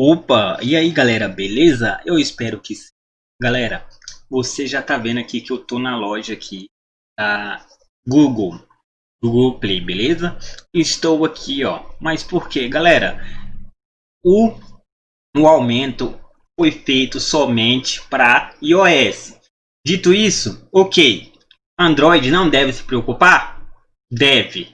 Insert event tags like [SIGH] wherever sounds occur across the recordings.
Opa, e aí galera, beleza? Eu espero que sim. Galera, você já tá vendo aqui que eu tô na loja aqui da Google, Google Play, beleza? Estou aqui, ó. Mas por quê? Galera, o, o aumento foi feito somente para iOS. Dito isso, ok. Android não deve se preocupar? Deve.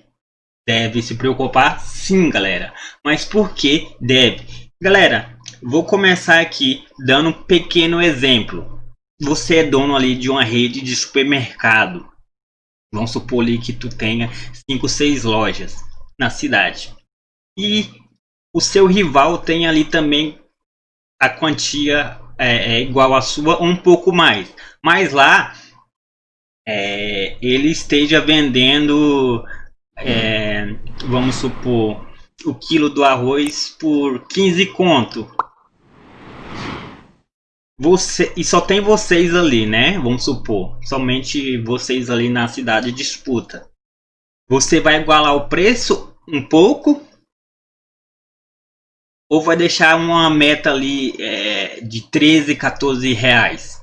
Deve se preocupar sim, galera. Mas por que deve? Galera, vou começar aqui dando um pequeno exemplo. Você é dono ali de uma rede de supermercado. Vamos supor ali que tu tenha 5, 6 lojas na cidade. E o seu rival tem ali também a quantia é, é igual à sua ou um pouco mais. Mas lá é, ele esteja vendendo, é, vamos supor, o quilo do arroz por 15 conto. Você, e só tem vocês ali, né? Vamos supor. Somente vocês ali na cidade disputa. Você vai igualar o preço um pouco? Ou vai deixar uma meta ali é, de 13, 14 reais?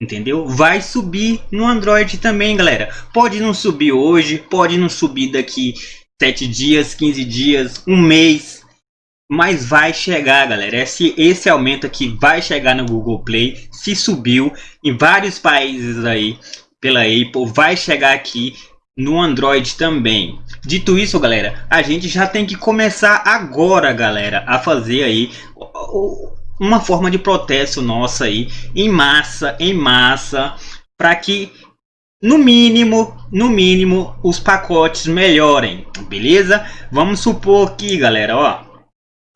Entendeu? Vai subir no Android também, galera. Pode não subir hoje, pode não subir daqui 7 dias, 15 dias, um mês. Mas vai chegar, galera. Esse, esse aumento aqui vai chegar no Google Play. Se subiu em vários países aí pela Apple, vai chegar aqui no Android também. Dito isso, galera, a gente já tem que começar agora, galera, a fazer aí uma forma de protesto nossa aí em massa, em massa, para que no mínimo, no mínimo, os pacotes melhorem, beleza? Vamos supor aqui, galera, ó.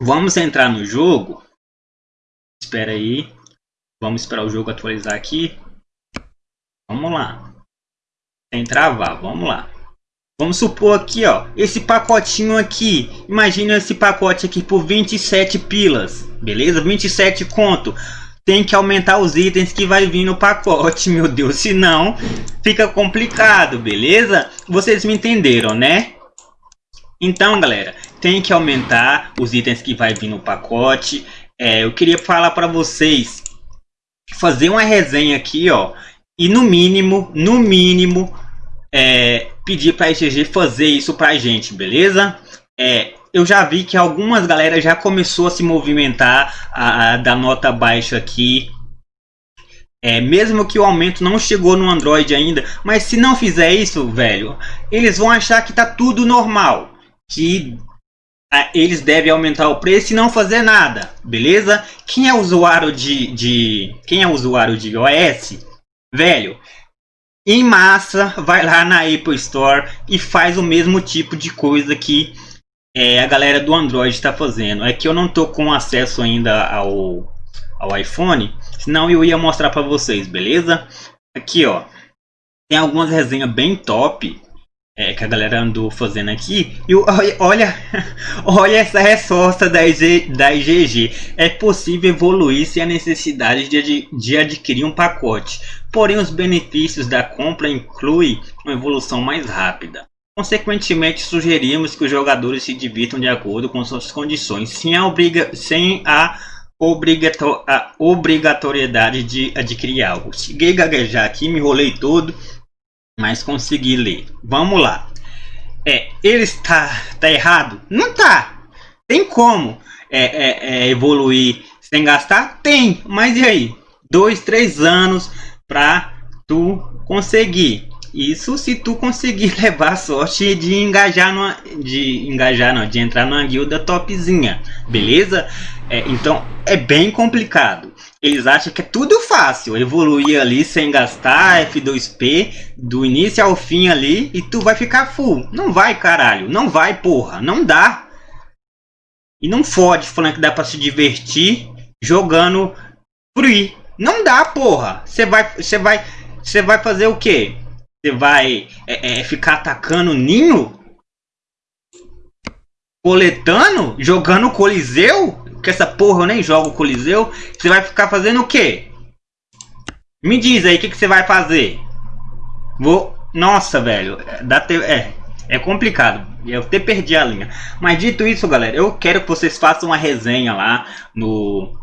Vamos entrar no jogo. Espera aí. Vamos esperar o jogo atualizar aqui. Vamos lá. Sem travar, vamos lá. Vamos supor aqui, ó, esse pacotinho aqui. Imagina esse pacote aqui por 27 pilas, beleza? 27 conto tem que aumentar os itens que vai vir no pacote, [LAUGHS] meu Deus, senão fica complicado, beleza? Vocês me entenderam, né? Então, galera, tem que aumentar os itens que vai vir no pacote. É, eu queria falar para vocês fazer uma resenha aqui, ó, e no mínimo, no mínimo, é, pedir para a fazer isso para a gente, beleza? É, eu já vi que algumas galera já começou a se movimentar a, a da nota baixa aqui. É, mesmo que o aumento não chegou no Android ainda, mas se não fizer isso, velho, eles vão achar que tá tudo normal, que a, eles devem aumentar o preço e não fazer nada, beleza? Quem é usuário de, de quem é usuário de iOS, velho, em massa vai lá na Apple Store e faz o mesmo tipo de coisa que é, a galera do Android está fazendo. É que eu não tô com acesso ainda ao, ao iPhone, senão eu ia mostrar para vocês, beleza? Aqui, ó, tem algumas resenhas bem top é, que a galera andou fazendo aqui. E olha, [LAUGHS] olha essa resposta da, IG, da IGG. É possível evoluir sem a necessidade de, de adquirir um pacote. Porém, os benefícios da compra incluem uma evolução mais rápida. Consequentemente, sugerimos que os jogadores se divirtam de acordo com suas condições, sem a, obriga sem a, obrigato a obrigatoriedade de adquirir algo. Cheguei a gaguejar aqui, me enrolei todo, mas consegui ler. Vamos lá. É, ele está tá errado? Não tá. Tem como é, é, é, evoluir sem gastar? Tem, mas e aí? Dois, três anos para tu conseguir. Isso se tu conseguir [LAUGHS] levar a sorte de engajar numa, de engajar não, de entrar numa guilda topzinha, beleza? É, então é bem complicado. Eles acham que é tudo fácil, evoluir ali sem gastar F2P do início ao fim ali e tu vai ficar full. Não vai, caralho, não vai, porra, não dá. E não fode falando que dá para se divertir jogando free. Não dá, porra. Você vai, você vai, você vai fazer o quê? Você vai é, é, ficar atacando ninho? Coletando? Jogando Coliseu? Que essa porra eu nem jogo Coliseu. Você vai ficar fazendo o quê? Me diz aí o que, que você vai fazer. Vou. Nossa, velho. Dá te... É. É complicado. Eu até perdi a linha. Mas dito isso, galera, eu quero que vocês façam uma resenha lá no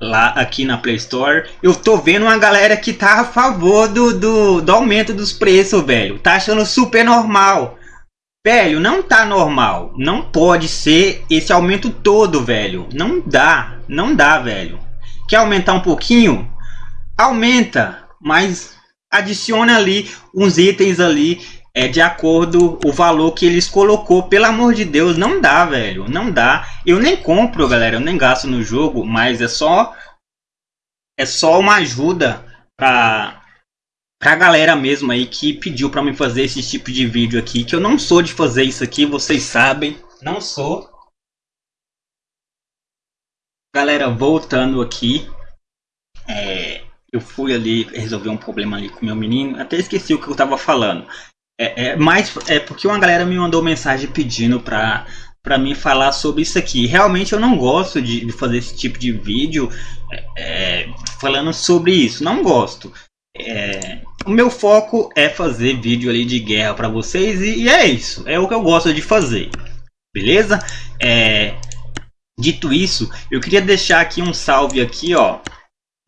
lá aqui na Play Store. Eu tô vendo uma galera que tá a favor do, do, do aumento dos preços, velho. Tá achando super normal. Velho, não tá normal. Não pode ser esse aumento todo, velho. Não dá. Não dá, velho. Quer aumentar um pouquinho? Aumenta. Mas adiciona ali uns itens ali é de acordo o valor que eles colocou. Pelo amor de Deus, não dá, velho. Não dá. Eu nem compro, galera. Eu nem gasto no jogo, mas é só é só uma ajuda para pra galera mesmo aí que pediu para me fazer esse tipo de vídeo aqui, que eu não sou de fazer isso aqui, vocês sabem, não sou. Galera, voltando aqui, é, eu fui ali resolver um problema ali com meu menino, até esqueci o que eu tava falando. É, é, mas é porque uma galera me mandou mensagem pedindo pra, pra mim falar sobre isso aqui. Realmente eu não gosto de, de fazer esse tipo de vídeo é, é falando sobre isso. Não gosto. É, o meu foco é fazer vídeo ali de guerra para vocês e, e, é isso. É o que eu gosto de fazer. Beleza? É, dito isso, eu queria deixar aqui um salve aqui, ó.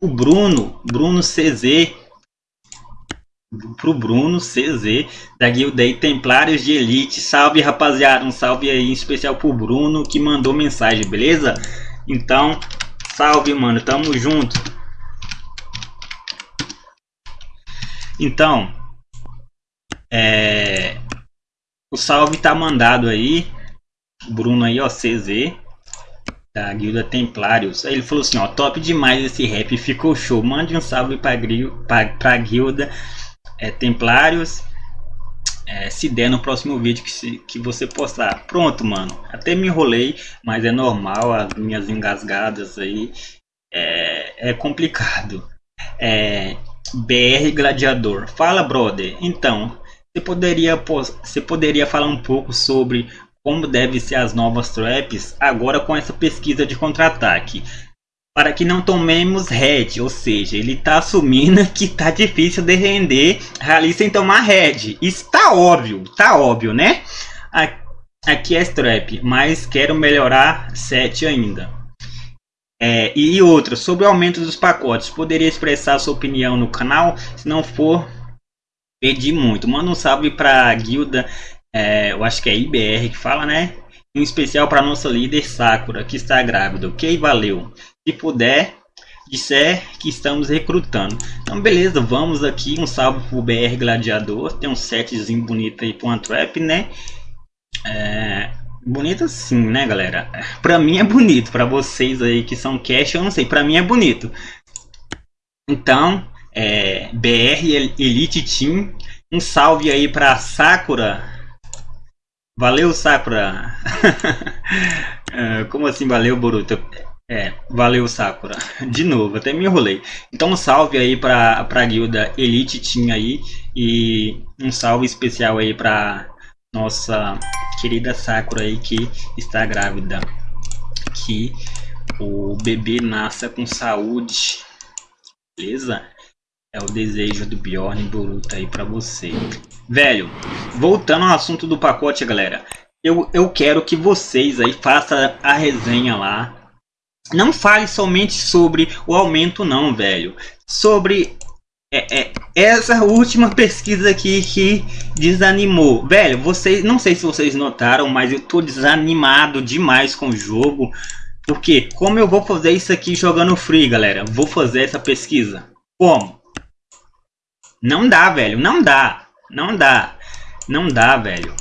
O Bruno, Bruno CZ pro Bruno CZ da guilda Templários de Elite. Salve rapaziada, um salve aí em especial pro Bruno que mandou mensagem, beleza? Então, salve mano, tamo junto. Então, é, o salve tá mandado aí, Bruno aí ó, CZ da guilda Templários. Aí ele falou assim, ó, top demais esse rap, ficou show. Mande um salve pra, pra, pra guilda é, Templários. É, se der no próximo vídeo que, se, que você postar. Pronto, mano. Até me enrolei, mas é normal. As minhas engasgadas aí é, é complicado. É, BR Gladiador. Fala, brother. Então, você poderia, você poderia falar um pouco sobre como devem ser as novas traps agora com essa pesquisa de contra-ataque para que não tomemos head, ou seja, ele está assumindo que está difícil de render rally sem tomar head. Isso tá óbvio, tá óbvio, né? Aqui é strap, mas quero melhorar 7 ainda. É, e outra, sobre o aumento dos pacotes, poderia expressar sua opinião no canal? Se não for, pedir muito. Manda um salve para a guilda, é, eu acho que é IBR que fala, né? Em especial para nossa líder Sakura, que está grávida. Ok, valeu puder, disser que estamos recrutando. Então, beleza, vamos aqui. Um salve pro BR Gladiador. Tem um setzinho bonito aí pro Antwerp, né? É, bonito sim, né, galera? Pra mim é bonito. Pra vocês aí que são cash, eu não sei. Pra mim é bonito. Então, é, BR Elite Team. Um salve aí pra Sakura. Valeu, Sakura. [LAUGHS] É, como assim valeu, Boruto? É, valeu Sakura. [LAUGHS] De novo, até me enrolei. Então um salve aí pra, pra guilda Elite Team aí. E um salve especial aí pra nossa querida Sakura aí que está grávida. Que o bebê nasça com saúde. Beleza? É o desejo do Bjorn Boruto aí pra você. Velho, voltando ao assunto do pacote, galera. Eu, eu quero que vocês aí façam a resenha lá não fale somente sobre o aumento não, velho. Sobre é, é, essa última pesquisa aqui que desanimou. Velho, vocês, não sei se vocês notaram, mas eu tô desanimado demais com o jogo. Porque como eu vou fazer isso aqui jogando free, galera? Vou fazer essa pesquisa. Como? Não dá, velho. Não dá. Não dá. Não dá, velho.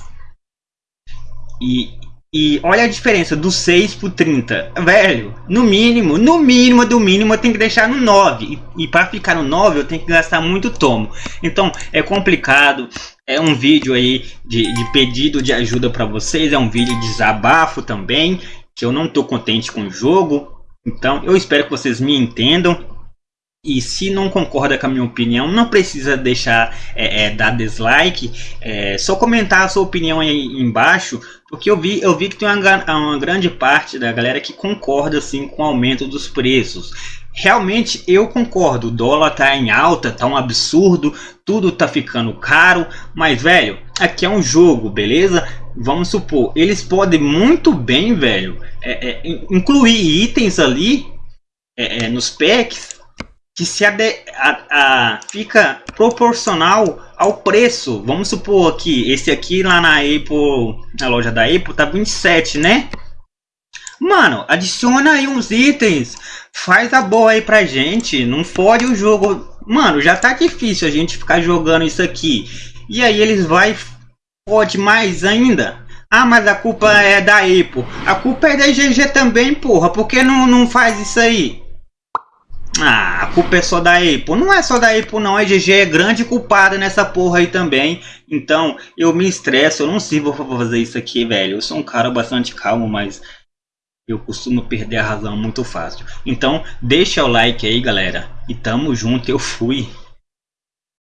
E, e olha a diferença do 6 pro 30. Velho, no mínimo, no mínimo do mínimo eu tenho que deixar no 9. E, e para ficar no 9 eu tenho que gastar muito tomo. Então é complicado. É um vídeo aí de, de pedido de ajuda para vocês. É um vídeo de desabafo também. Que eu não tô contente com o jogo. Então eu espero que vocês me entendam. E se não concorda com a minha opinião, não precisa deixar é, é, dar dislike, é, só comentar a sua opinião aí embaixo, porque eu vi, eu vi que tem uma, uma grande parte da galera que concorda assim com o aumento dos preços. realmente eu concordo, o dólar tá em alta, tá um absurdo, tudo tá ficando caro, mas velho, aqui é um jogo, beleza? Vamos supor, eles podem muito bem, velho, é, é, incluir itens ali é, é nos packs que se a, a, fica proporcional ao preço. Vamos supor que esse aqui lá na Apple, na loja da Apple, tá 27, né? Mano, adiciona aí uns itens. Faz a boa aí pra gente. Não fode o jogo. Mano, já tá difícil a gente ficar jogando isso aqui. E aí eles vai pode mais ainda. Ah, mas a culpa é da Apple. A culpa é da GG também, porra. Por que não, não faz isso aí? Ah, a culpa é só da Apple. Não é só da Apple não, a GG é grande culpada nessa porra aí também. Então, eu me estresso, eu não sirvo pra fazer isso aqui, velho. Eu sou um cara bastante calmo, mas eu costumo perder a razão muito fácil. Então, deixa o like aí, galera. E tamo junto, eu fui.